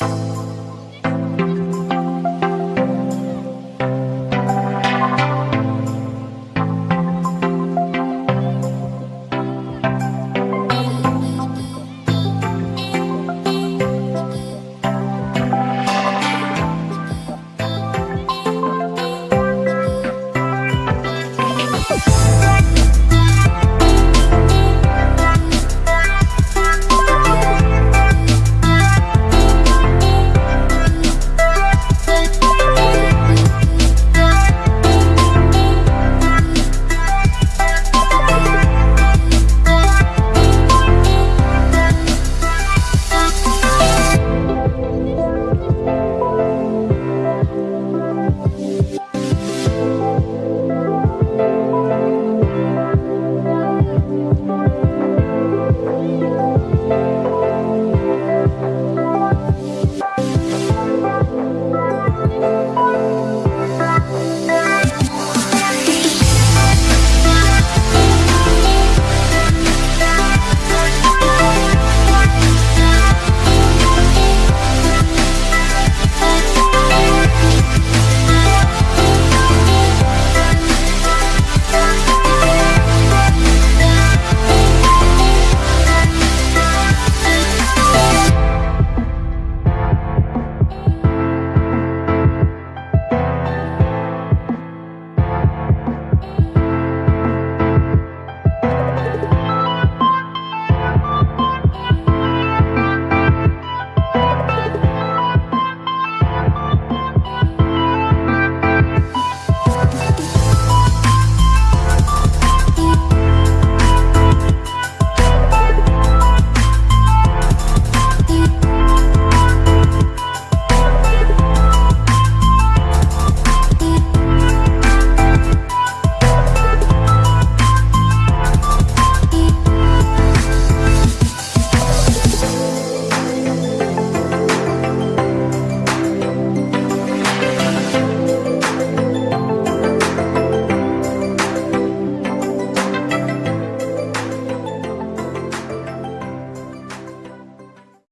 you